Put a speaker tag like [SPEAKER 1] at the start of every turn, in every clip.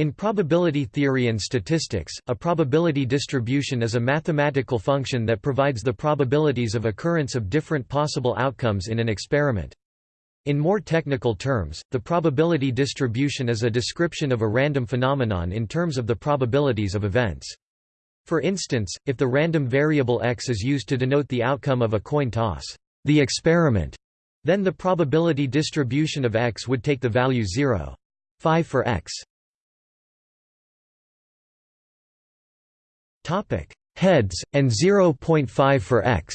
[SPEAKER 1] In probability theory and statistics, a probability distribution is a mathematical function that provides the probabilities of occurrence of different possible outcomes in an experiment. In more technical terms, the probability distribution is a description of a random phenomenon in terms of the probabilities of events. For instance, if the random variable x is used to denote the outcome of a coin toss, the experiment, then the probability distribution of x would take the value 0. 5 for x. Topic: Heads and 0.5 for x.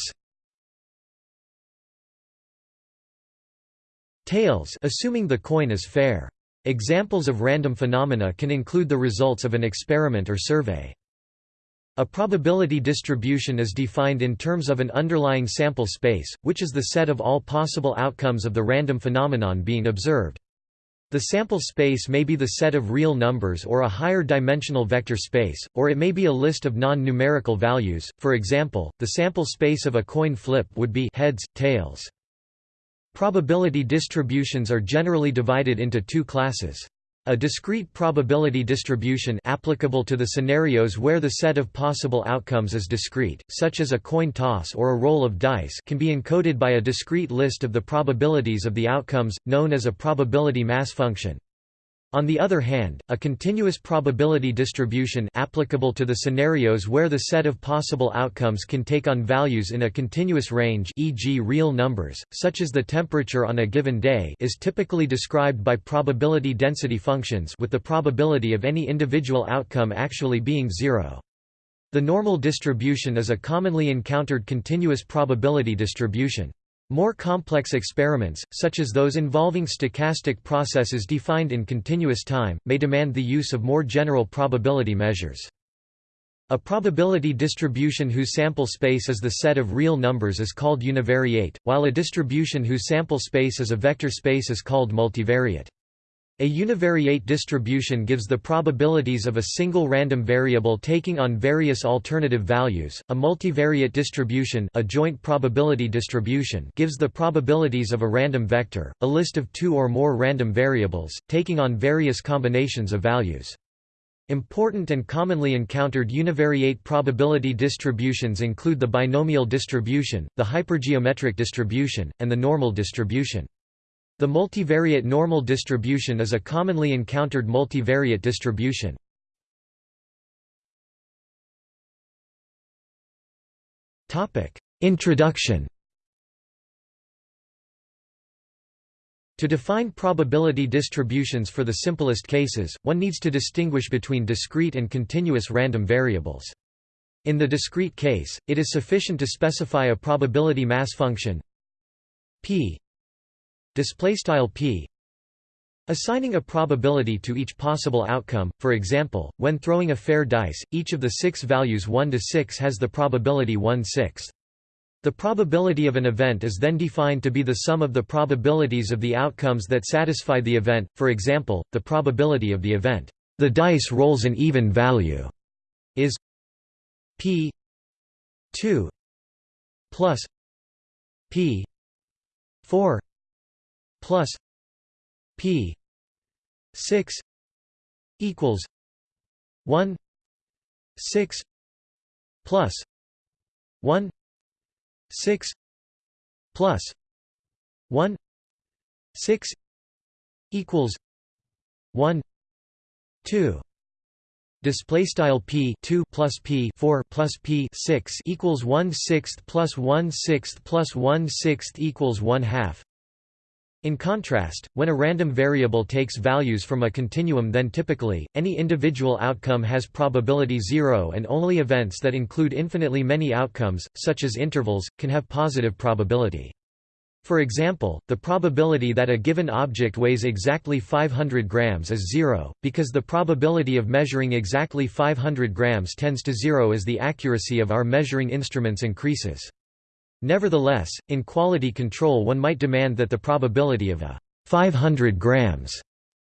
[SPEAKER 1] Tails assuming the coin is fair. Examples of random phenomena can include the results of an experiment or survey. A probability distribution is defined in terms of an underlying sample space, which is the set of all possible outcomes of the random phenomenon being observed. The sample space may be the set of real numbers or a higher dimensional vector space, or it may be a list of non-numerical values, for example, the sample space of a coin flip would be heads, tails. Probability distributions are generally divided into two classes. A discrete probability distribution applicable to the scenarios where the set of possible outcomes is discrete, such as a coin toss or a roll of dice can be encoded by a discrete list of the probabilities of the outcomes, known as a probability mass function. On the other hand, a continuous probability distribution applicable to the scenarios where the set of possible outcomes can take on values in a continuous range e.g. real numbers, such as the temperature on a given day is typically described by probability density functions with the probability of any individual outcome actually being zero. The normal distribution is a commonly encountered continuous probability distribution. More complex experiments, such as those involving stochastic processes defined in continuous time, may demand the use of more general probability measures. A probability distribution whose sample space is the set of real numbers is called univariate, while a distribution whose sample space is a vector space is called multivariate. A univariate distribution gives the probabilities of a single random variable taking on various alternative values. A multivariate distribution, a joint probability distribution, gives the probabilities of a random vector, a list of two or more random variables, taking on various combinations of values. Important and commonly encountered univariate probability distributions include the binomial distribution, the hypergeometric distribution, and the normal distribution. The multivariate normal distribution is a commonly encountered multivariate distribution. Introduction To define probability distributions for the simplest cases, one needs to distinguish between discrete and continuous random variables. In the discrete case, it is sufficient to specify a probability mass function p display style p assigning a probability to each possible outcome. For example when throwing a fair dice each of the six values 1 to 6 has the probability 1 6 the probability of an event is then defined to be the sum of the probabilities of the outcomes that satisfy the event for example the probability of the event the dice rolls an even value is p 2 plus p 4 plus P six equals one six plus one six plus one six equals one two. Display style p 2 plus p 4 plus p 6 equals 1 sixth plus 1 sixth plus 1 sixth equals 1 half in contrast, when a random variable takes values from a continuum then typically, any individual outcome has probability zero and only events that include infinitely many outcomes, such as intervals, can have positive probability. For example, the probability that a given object weighs exactly 500 grams is zero, because the probability of measuring exactly 500 grams tends to zero as the accuracy of our measuring instruments increases. Nevertheless, in quality control one might demand that the probability of a 500 grams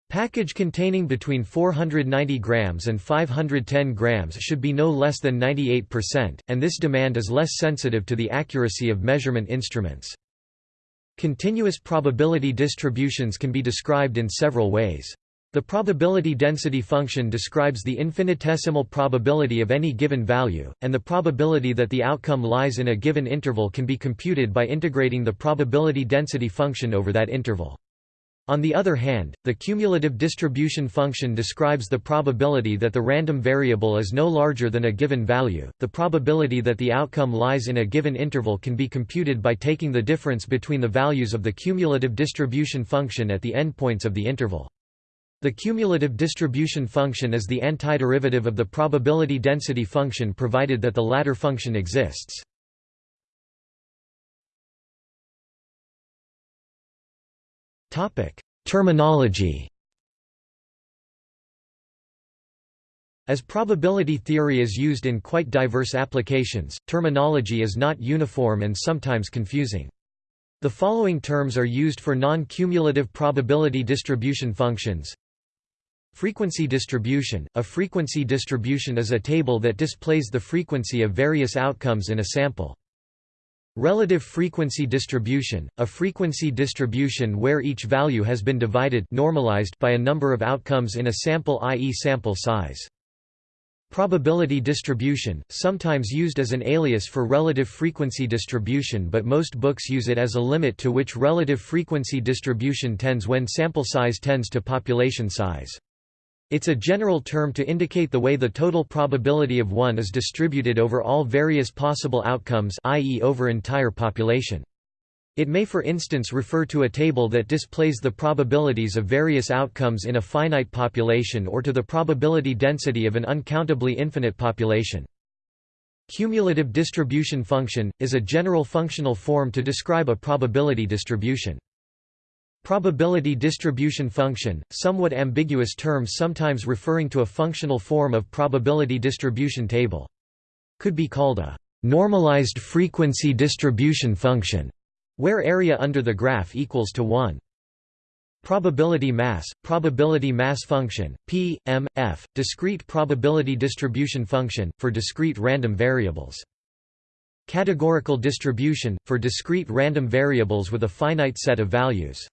[SPEAKER 1] package containing between 490 grams and 510 grams should be no less than 98%, and this demand is less sensitive to the accuracy of measurement instruments. Continuous probability distributions can be described in several ways. The probability density function describes the infinitesimal probability of any given value, and the probability that the outcome lies in a given interval can be computed by integrating the probability density function over that interval. On the other hand, the cumulative distribution function describes the probability that the random variable is no larger than a given value. The probability that the outcome lies in a given interval can be computed by taking the difference between the values of the cumulative distribution function at the endpoints of the interval. The cumulative distribution function is the antiderivative of the probability density function provided that the latter function exists. Terminology As probability theory is used in quite diverse applications, terminology is not uniform and sometimes confusing. The following terms are used for non-cumulative probability distribution functions Frequency distribution – A frequency distribution is a table that displays the frequency of various outcomes in a sample. Relative frequency distribution – A frequency distribution where each value has been divided normalized by a number of outcomes in a sample i.e. sample size. Probability distribution – sometimes used as an alias for relative frequency distribution but most books use it as a limit to which relative frequency distribution tends when sample size tends to population size. It's a general term to indicate the way the total probability of one is distributed over all various possible outcomes i.e. over entire population. It may for instance refer to a table that displays the probabilities of various outcomes in a finite population or to the probability density of an uncountably infinite population. Cumulative distribution function, is a general functional form to describe a probability distribution. Probability distribution function, somewhat ambiguous term sometimes referring to a functional form of probability distribution table. Could be called a normalized frequency distribution function, where area under the graph equals to 1. Probability mass, probability mass function, P, M, F, discrete probability distribution function, for discrete random variables. Categorical distribution, for discrete random variables with a finite set of values.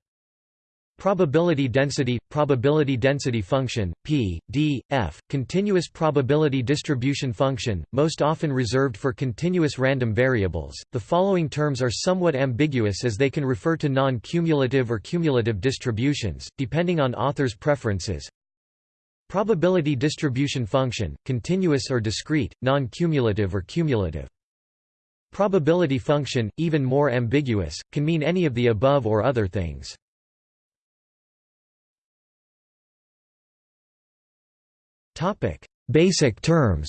[SPEAKER 1] Probability density – probability density function, p, d, f, continuous probability distribution function, most often reserved for continuous random variables. The following terms are somewhat ambiguous as they can refer to non-cumulative or cumulative distributions, depending on authors' preferences. Probability distribution function, continuous or discrete, non-cumulative or cumulative. Probability function, even more ambiguous, can mean any of the above or other things. Basic terms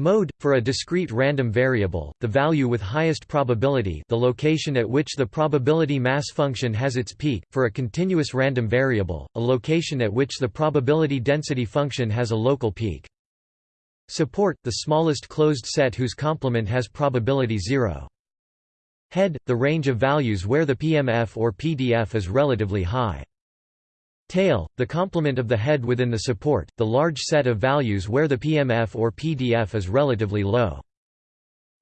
[SPEAKER 1] Mode – For a discrete random variable, the value with highest probability the location at which the probability mass function has its peak, for a continuous random variable, a location at which the probability density function has a local peak. Support – The smallest closed set whose complement has probability 0. Head – The range of values where the PMF or PDF is relatively high. Tail, the complement of the head within the support, the large set of values where the PMF or PDF is relatively low.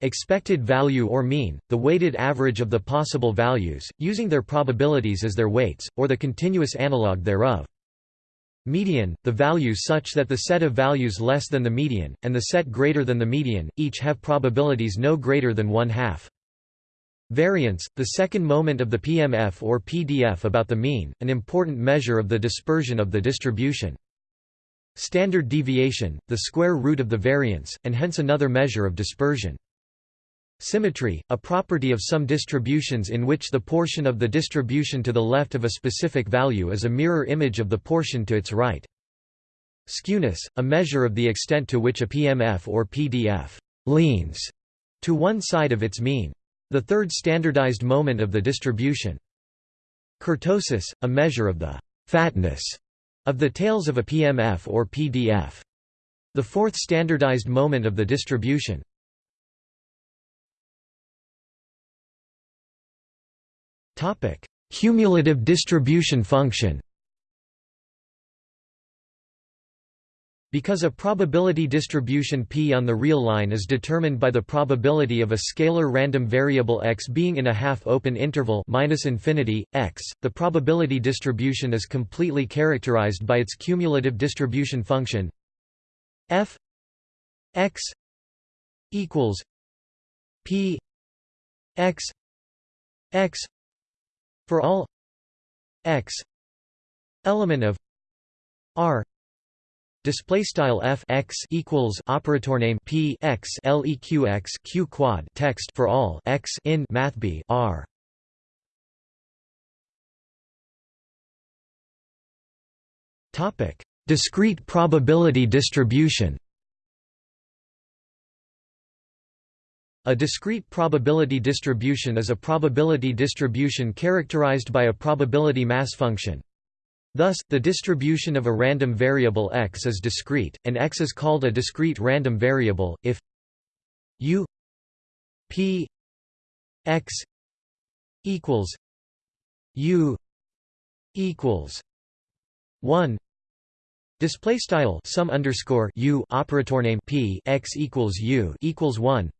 [SPEAKER 1] Expected value or mean, the weighted average of the possible values, using their probabilities as their weights, or the continuous analog thereof. Median, the value such that the set of values less than the median, and the set greater than the median, each have probabilities no greater than one half. Variance, the second moment of the PMF or PDF about the mean, an important measure of the dispersion of the distribution. Standard deviation, the square root of the variance, and hence another measure of dispersion. Symmetry, a property of some distributions in which the portion of the distribution to the left of a specific value is a mirror image of the portion to its right. Skewness, a measure of the extent to which a PMF or PDF leans to one side of its mean. The third standardized moment of the distribution. Kurtosis, a measure of the fatness of the tails of a PMF or PDF. The fourth standardized moment of the distribution. Cumulative distribution function Because a probability distribution p on the real line is determined by the probability of a scalar random variable x being in a half-open interval minus infinity, x, the probability distribution is completely characterized by its cumulative distribution function f x equals p x x for all x element of r display style f x equals operator name p x leq x q quad text for all x in math b r topic discrete probability distribution A discrete probability distribution is a probability distribution characterized by a probability mass function. Thus, the distribution of a random variable x is discrete, and x is called a discrete random variable, if u p x equals u equals 1 display style sum underscore u operator name p x equals u equals 1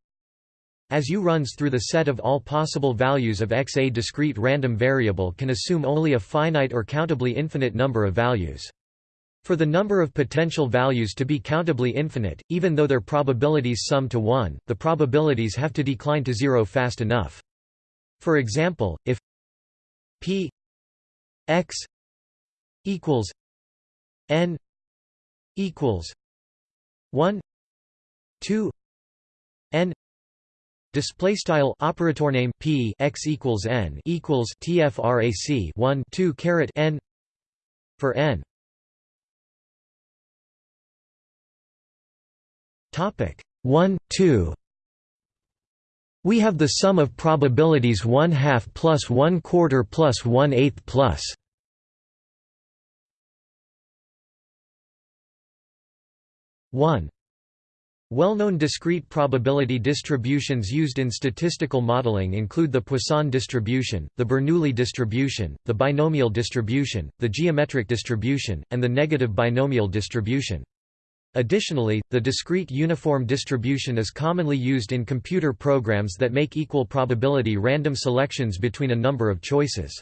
[SPEAKER 1] as U runs through the set of all possible values of x a discrete random variable can assume only a finite or countably infinite number of values. For the number of potential values to be countably infinite, even though their probabilities sum to 1, the probabilities have to decline to zero fast enough. For example, if p x equals n equals 1 2 n Display style operator name p x equals n equals tfrac 1 2 caret n for n. Topic 1 2. We have the sum of probabilities 1 half plus 1 quarter plus 1 eighth. One well-known discrete probability distributions used in statistical modeling include the Poisson distribution, the Bernoulli distribution, the binomial distribution, the geometric distribution, and the negative binomial distribution. Additionally, the discrete uniform distribution is commonly used in computer programs that make equal probability random selections between a number of choices.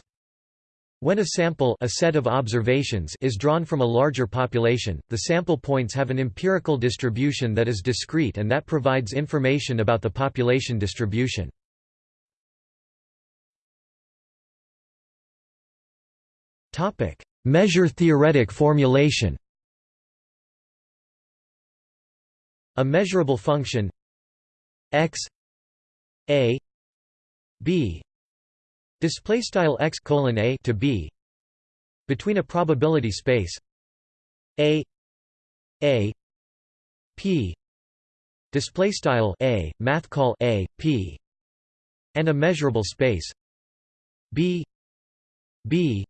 [SPEAKER 1] When a sample a set of observations is drawn from a larger population, the sample points have an empirical distribution that is discrete and that provides information about the population distribution. Measure theoretic formulation A measurable function x a b display style x colon a to b between a probability space a a p display style a math call a p and a measurable space b b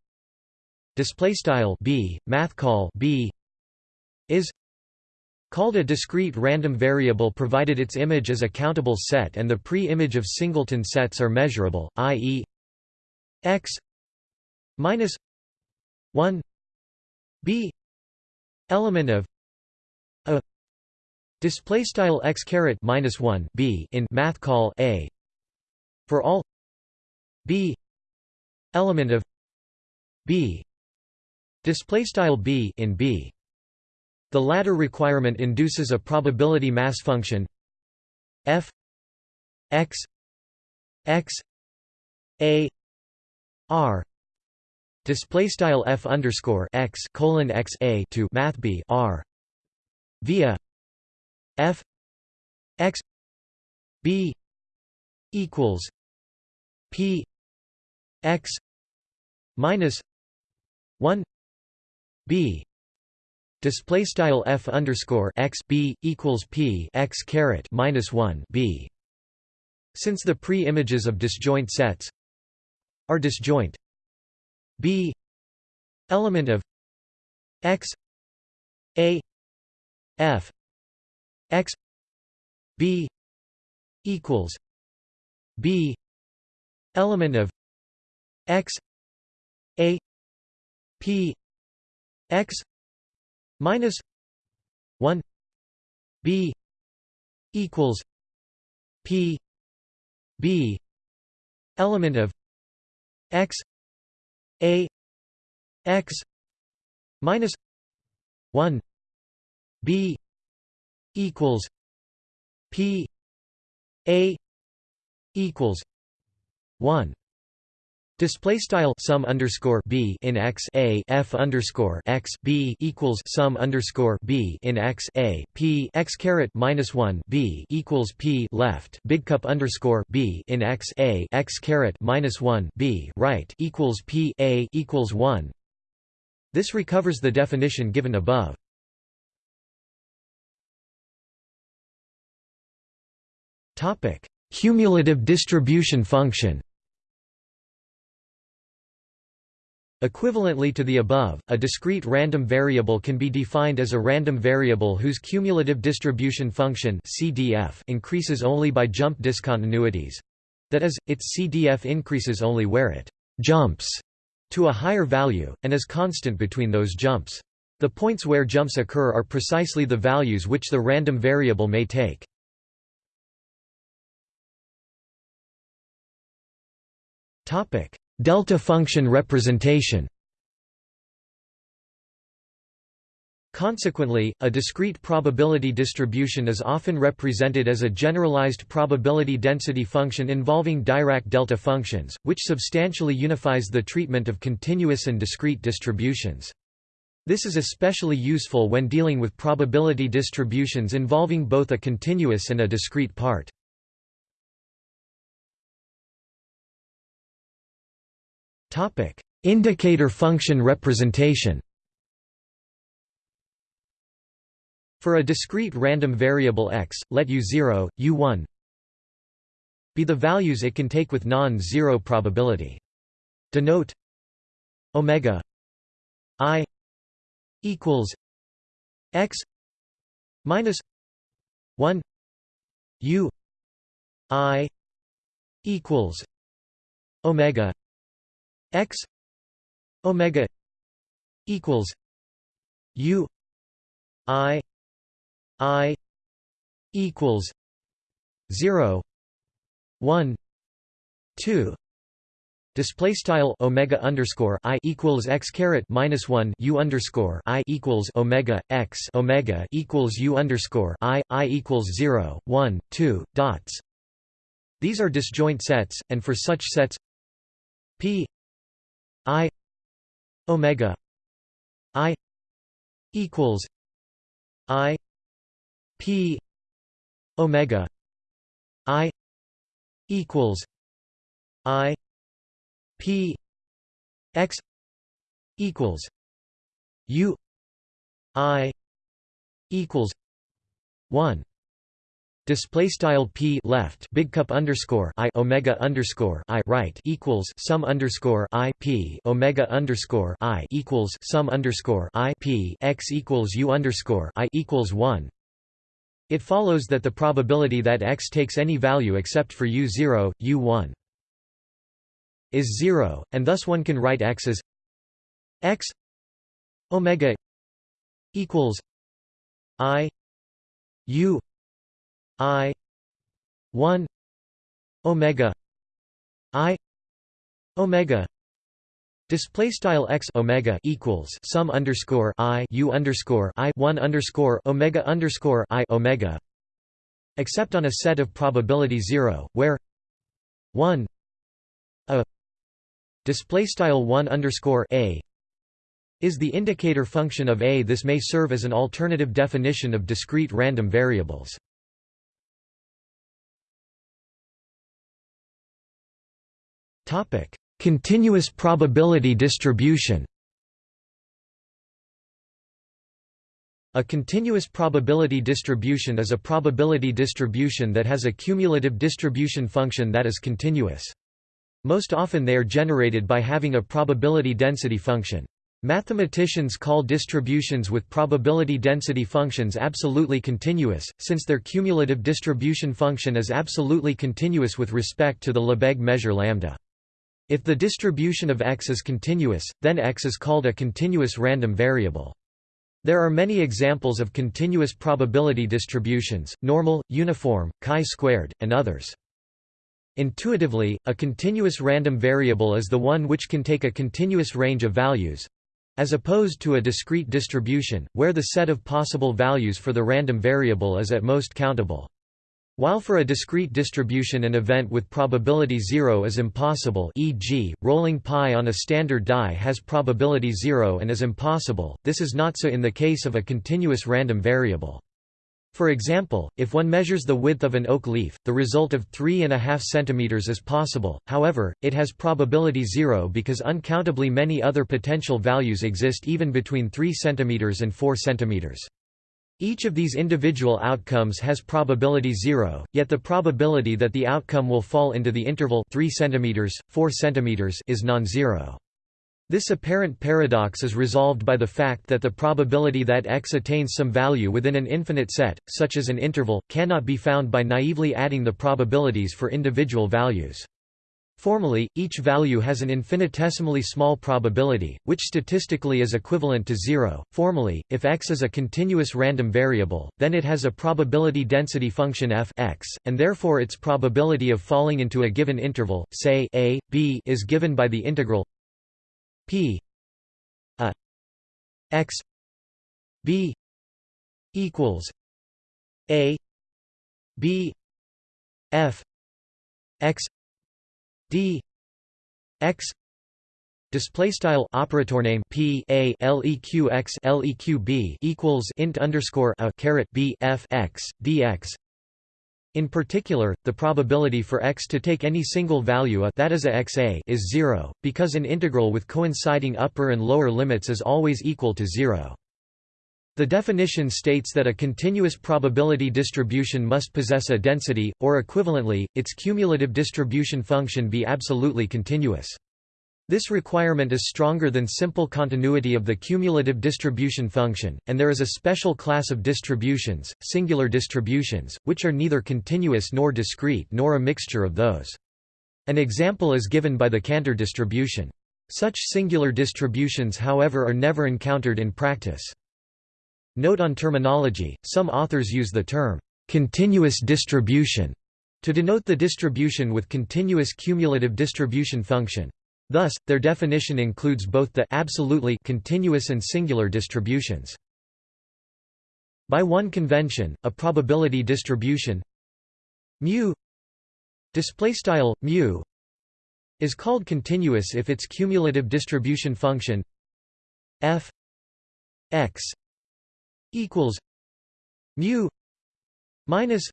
[SPEAKER 1] display style b math call b is called a discrete random variable provided its image is a countable set and the pre-image of singleton sets are measurable i.e x minus 1 b element of a display style x caret minus 1 b in math call a for all b element of b display style b in b. The latter requirement induces a probability mass function f x x a R display style f underscore x colon x a to math b R via f x b equals p x minus one b display style f underscore x b equals p x caret minus one b. Since the pre-images of disjoint sets are disjoint. B. Element of x a f x b equals b. Element of x a p x minus 1 b equals p b. Element of x a x minus 1 b equals p a equals 1 Display style sum underscore b in x a f underscore x b equals sum underscore b in x a p x caret minus one b equals p left big cup underscore b in x a x caret minus one b right equals p a equals one. This recovers the definition given above. Topic: Cumulative distribution function. Equivalently to the above, a discrete random variable can be defined as a random variable whose cumulative distribution function (CDF) increases only by jump discontinuities. That is, its CDF increases only where it jumps to a higher value, and is constant between those jumps. The points where jumps occur are precisely the values which the random variable may take. Topic: Delta function representation Consequently, a discrete probability distribution is often represented as a generalized probability density function involving Dirac delta functions, which substantially unifies the treatment of continuous and discrete distributions. This is especially useful when dealing with probability distributions involving both a continuous and a discrete part. Indicator function representation For a discrete random variable x, let u0, u1 be the values it can take with non-zero probability. Denote omega i equals x minus 1 u i equals omega x omega equals u i i equals 0 1 2 Display style omega underscore i equals x caret minus one u underscore i equals omega x omega equals u underscore i i equals zero one two dots. These are disjoint sets, and for such sets, p i omega i equals i p omega i equals i p x equals u i equals 1 Display style p left big cup underscore i omega underscore i right equals sum underscore i p omega underscore i equals sum underscore i p x equals u underscore i equals one. It follows that the probability that x takes any value except for u zero, u one is zero, and thus one can write x as x omega equals i u I one Omega I Omega Display style x omega equals sum underscore i u underscore i one underscore omega underscore i omega, except on a set of probability zero, where one a display style one underscore a is the indicator function of a. This may serve as an alternative definition of discrete random variables. Topic: Continuous probability distribution. A continuous probability distribution is a probability distribution that has a cumulative distribution function that is continuous. Most often they are generated by having a probability density function. Mathematicians call distributions with probability density functions absolutely continuous, since their cumulative distribution function is absolutely continuous with respect to the Lebesgue measure lambda. If the distribution of x is continuous, then x is called a continuous random variable. There are many examples of continuous probability distributions, normal, uniform, chi-squared, and others. Intuitively, a continuous random variable is the one which can take a continuous range of values, as opposed to a discrete distribution, where the set of possible values for the random variable is at most countable. While for a discrete distribution an event with probability zero is impossible e.g., rolling pi on a standard die has probability zero and is impossible, this is not so in the case of a continuous random variable. For example, if one measures the width of an oak leaf, the result of 3.5 cm is possible, however, it has probability zero because uncountably many other potential values exist even between 3 cm and 4 cm. Each of these individual outcomes has probability zero, yet the probability that the outcome will fall into the interval 3 cm, 4 cm is non-zero. This apparent paradox is resolved by the fact that the probability that x attains some value within an infinite set, such as an interval, cannot be found by naively adding the probabilities for individual values. Formally, each value has an infinitesimally small probability, which statistically is equivalent to zero. Formally, if x is a continuous random variable, then it has a probability density function f x, and therefore its probability of falling into a given interval, say a, b, is given by the integral P a x b equals a b f x d x Display style operator name p a leq x leq b equals int underscore a caret b f x dx in particular, the probability for x to take any single value a that is a is zero, because an integral with coinciding upper and lower limits is always equal to zero. The definition states that a continuous probability distribution must possess a density, or equivalently, its cumulative distribution function be absolutely continuous. This requirement is stronger than simple continuity of the cumulative distribution function, and there is a special class of distributions, singular distributions, which are neither continuous nor discrete nor a mixture of those. An example is given by the Cantor distribution. Such singular distributions however are never encountered in practice. Note on terminology, some authors use the term, "...continuous distribution", to denote the distribution with continuous cumulative distribution function. Thus, their definition includes both the absolutely continuous and singular distributions. By one convention, a probability distribution mu display style mu is called continuous if its cumulative distribution function f x equals mu minus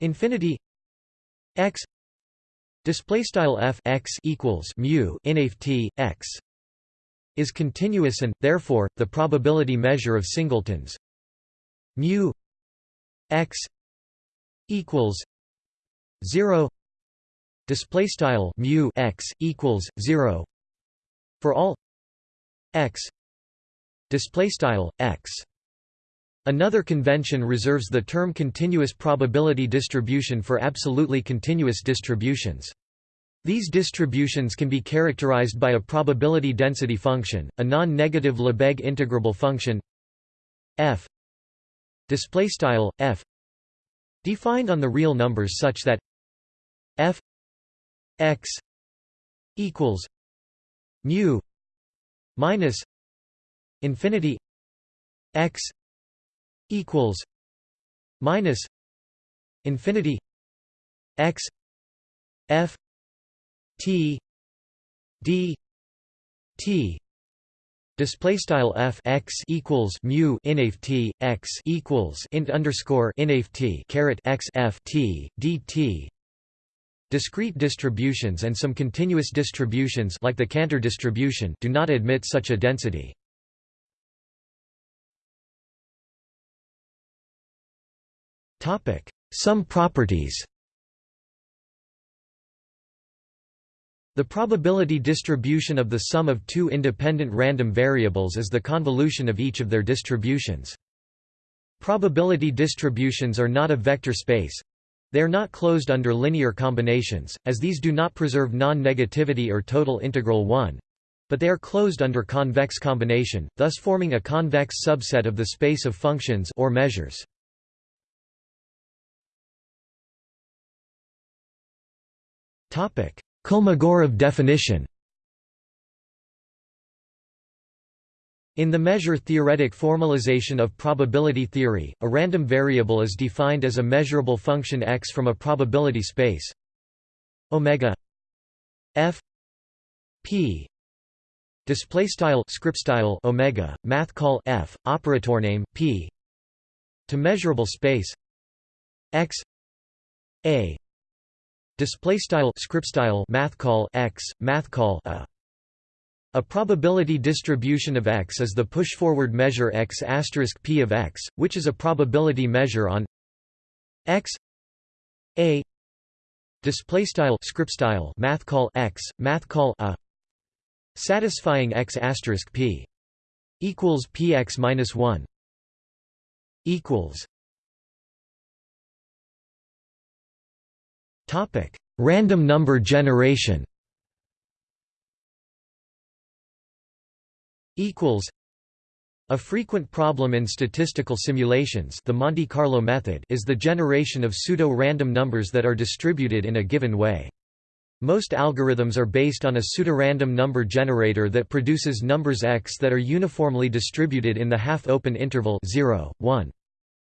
[SPEAKER 1] infinity x Display style f x equals mu t x is continuous and therefore the probability measure of singletons mu x equals zero. Display style mu x equals zero for all x. Display style x. Another convention reserves the term continuous probability distribution for absolutely continuous distributions. These distributions can be characterized by a probability density function, a non-negative Lebesgue integrable function f f defined on the real numbers such that f x equals mu minus infinity x equals minus infinity x f t d t Display style f x equals mu inf t x equals int underscore inf t caret x f t dt. Discrete distributions and some continuous distributions like the Cantor distribution do not admit such a density. Some properties The probability distribution of the sum of two independent random variables is the convolution of each of their distributions. Probability distributions are not a vector space. They are not closed under linear combinations, as these do not preserve non-negativity or total integral 1. But they are closed under convex combination, thus forming a convex subset of the space of functions or measures. Kolmogorov definition. In the measure-theoretic formalization of probability theory, a random variable is defined as a measurable function x from a probability space. Omega f p display style script style omega math call f operator name p to measurable space x a display style script style math call x math call a. A probability distribution of X is the push-forward measure x asterisk p of X, which is a probability measure on X A. Display style script style math call X math call a. Satisfying x asterisk p equals px minus 1 equals topic random number generation equals a frequent problem in statistical simulations the Monte Carlo method is the generation of pseudo-random numbers that are distributed in a given way. Most algorithms are based on a pseudorandom number generator that produces numbers x that are uniformly distributed in the half-open interval 0, 1.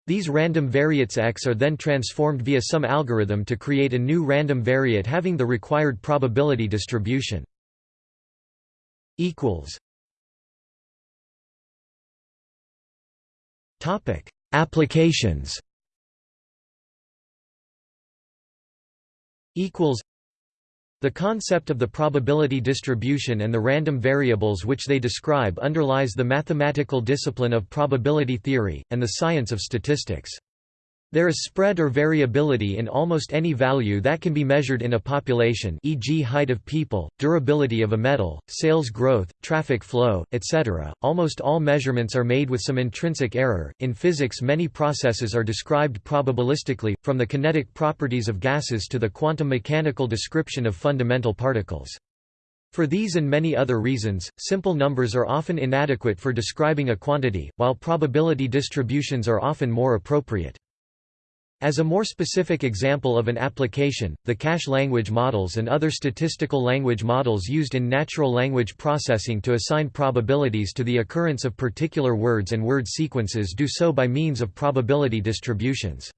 [SPEAKER 1] These random variates x are then transformed via some algorithm to create a new random variate having the required probability distribution. Topic: Applications. Equals. The concept of the probability distribution and the random variables which they describe underlies the mathematical discipline of probability theory, and the science of statistics. There is spread or variability in almost any value that can be measured in a population e.g. height of people, durability of a metal, sales growth, traffic flow, etc. Almost all measurements are made with some intrinsic error. In physics many processes are described probabilistically, from the kinetic properties of gases to the quantum mechanical description of fundamental particles. For these and many other reasons, simple numbers are often inadequate for describing a quantity, while probability distributions are often more appropriate. As a more specific example of an application, the cache language models and other statistical language models used in natural language processing to assign probabilities to the occurrence of particular words and word sequences do so by means of probability distributions.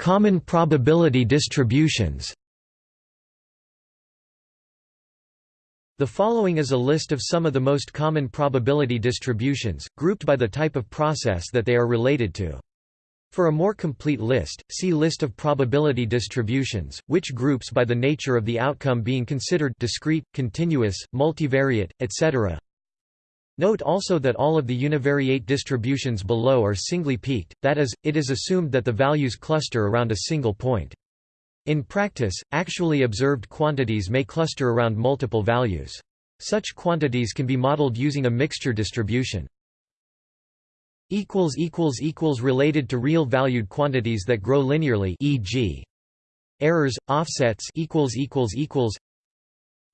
[SPEAKER 1] Common probability distributions The following is a list of some of the most common probability distributions, grouped by the type of process that they are related to. For a more complete list, see List of probability distributions, which groups by the nature of the outcome being considered discrete, continuous, multivariate, etc. Note also that all of the univariate distributions below are singly peaked, that is, it is assumed that the values cluster around a single point. In practice, actually observed quantities may cluster around multiple values. Such quantities can be modeled using a mixture distribution. Related to real valued quantities that grow linearly e.g. errors, offsets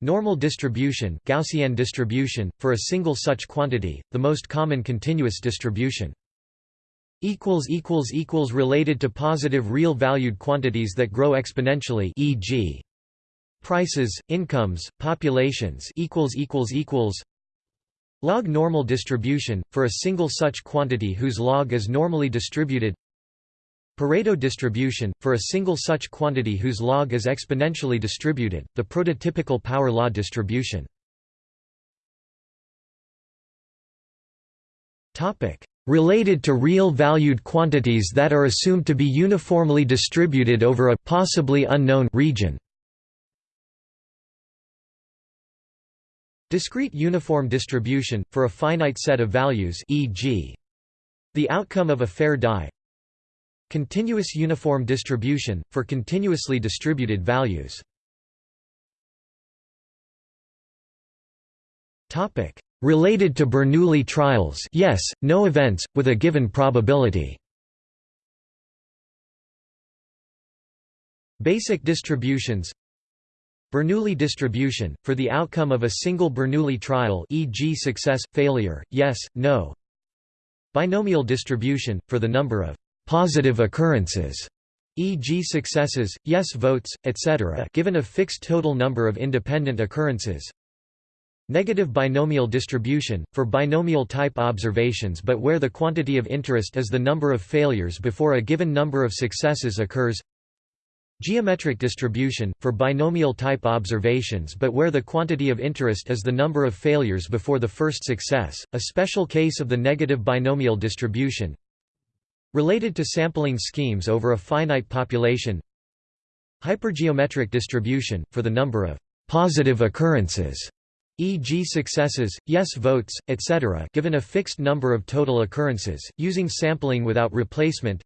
[SPEAKER 1] Normal distribution Gaussian distribution, for a single such quantity, the most common continuous distribution related to positive real valued quantities that grow exponentially e.g. prices, incomes, populations equals equals equals log normal distribution, for a single such quantity whose log is normally distributed Pareto distribution, for a single such quantity whose log is exponentially distributed, the prototypical power law distribution. Related to real valued quantities that are assumed to be uniformly distributed over a possibly unknown region. Discrete uniform distribution, for a finite set of values e.g. the outcome of a fair die Continuous uniform distribution, for continuously distributed values Related to Bernoulli trials yes, no events, with a given probability Basic distributions Bernoulli distribution, for the outcome of a single Bernoulli trial e.g. success, failure, yes, no Binomial distribution, for the number of «positive occurrences» e.g. successes, yes votes, etc. given a fixed total number of independent occurrences Negative binomial distribution, for binomial type observations but where the quantity of interest is the number of failures before a given number of successes occurs. Geometric distribution, for binomial type observations but where the quantity of interest is the number of failures before the first success, a special case of the negative binomial distribution. Related to sampling schemes over a finite population. Hypergeometric distribution, for the number of «positive occurrences» e.g. successes, yes votes, etc. given a fixed number of total occurrences, using sampling without replacement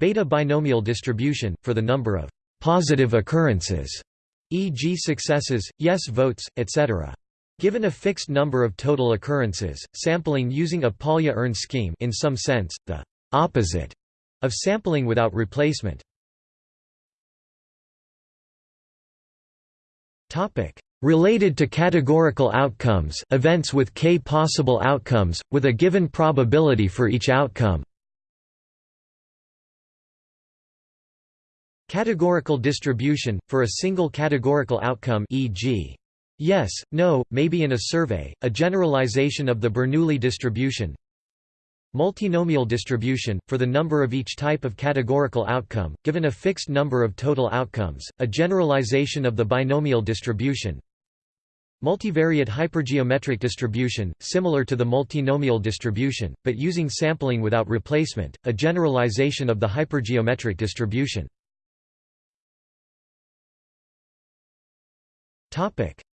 [SPEAKER 1] Beta binomial distribution, for the number of «positive occurrences» e.g. successes, yes votes, etc. Given a fixed number of total occurrences, sampling using a Polya-urn scheme in some sense, the «opposite» of sampling without replacement. Related to categorical outcomes events with k possible outcomes, with a given probability for each outcome. Categorical distribution, for a single categorical outcome e.g. yes, no, maybe in a survey, a generalization of the Bernoulli distribution. Multinomial distribution, for the number of each type of categorical outcome, given a fixed number of total outcomes, a generalization of the binomial distribution Multivariate hypergeometric distribution, similar to the multinomial distribution, but using sampling without replacement, a generalization of the hypergeometric distribution.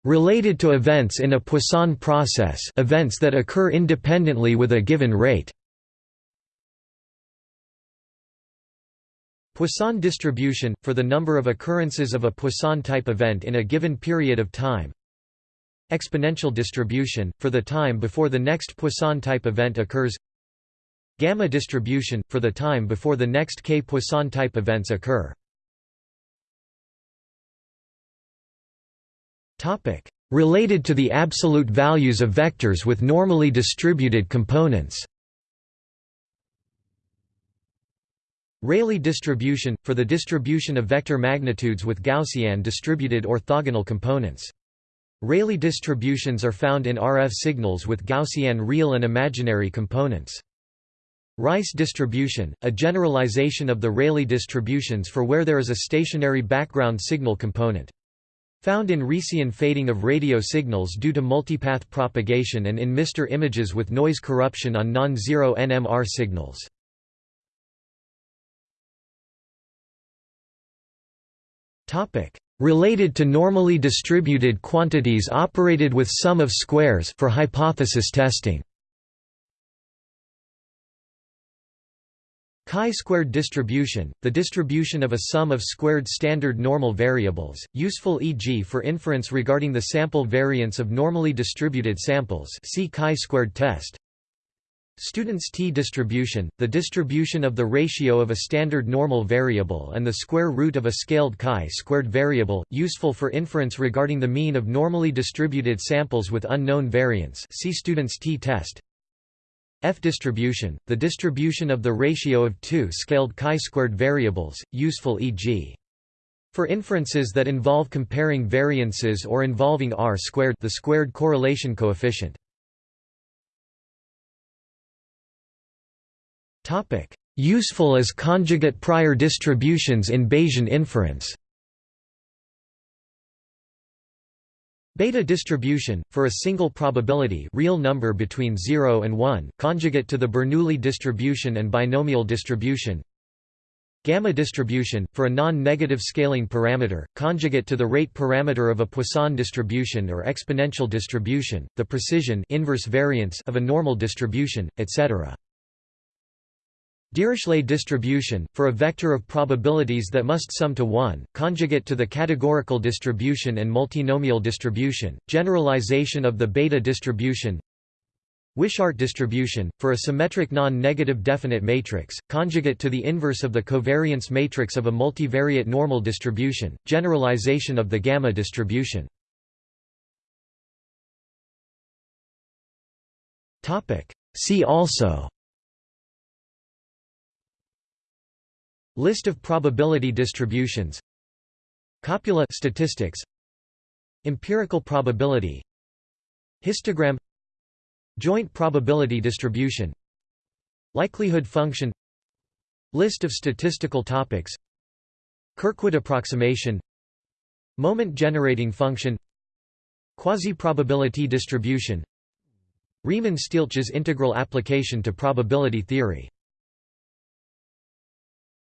[SPEAKER 1] Related to events in a Poisson process events that occur independently with a given rate. Poisson distribution, for the number of occurrences of a Poisson-type event in a given period of time Exponential distribution, for the time before the next Poisson-type event occurs Gamma distribution, for the time before the next k Poisson-type events occur. Related to the absolute values of vectors with normally distributed components. Rayleigh distribution, for the distribution of vector magnitudes with Gaussian distributed orthogonal components. Rayleigh distributions are found in RF signals with Gaussian real and imaginary components. Rice distribution, a generalization of the Rayleigh distributions for where there is a stationary background signal component. Found in Rician fading of radio signals due to multipath propagation and in MR images with noise corruption on non-zero NMR signals. Related to normally distributed quantities operated with sum of squares for hypothesis testing Chi-squared distribution, the distribution of a sum of squared standard normal variables, useful e.g. for inference regarding the sample variance of normally distributed samples see chi-squared test. Student's t-distribution, the distribution of the ratio of a standard normal variable and the square root of a scaled chi-squared variable, useful for inference regarding the mean of normally distributed samples with unknown variance see Student's t-test. F distribution, the distribution of the ratio of two scaled chi-squared variables, useful e.g. For inferences that involve comparing variances or involving r squared the squared correlation coefficient. Useful as conjugate prior distributions in Bayesian inference. Beta distribution, for a single probability real number between 0 and 1, conjugate to the Bernoulli distribution and binomial distribution. Gamma distribution, for a non-negative scaling parameter, conjugate to the rate parameter of a Poisson distribution or exponential distribution, the precision inverse variance of a normal distribution, etc. Dirichlet distribution, for a vector of probabilities that must sum to 1, conjugate to the categorical distribution and multinomial distribution, generalization of the beta distribution Wishart distribution, for a symmetric non-negative definite matrix, conjugate to the inverse of the covariance matrix of a multivariate normal distribution, generalization of the gamma distribution. See also List of probability distributions. Copula statistics. Empirical probability. Histogram. Joint probability distribution. Likelihood function. List of statistical topics. Kirkwood approximation. Moment generating function. Quasi-probability distribution. Riemann-Stieltjes integral application to probability theory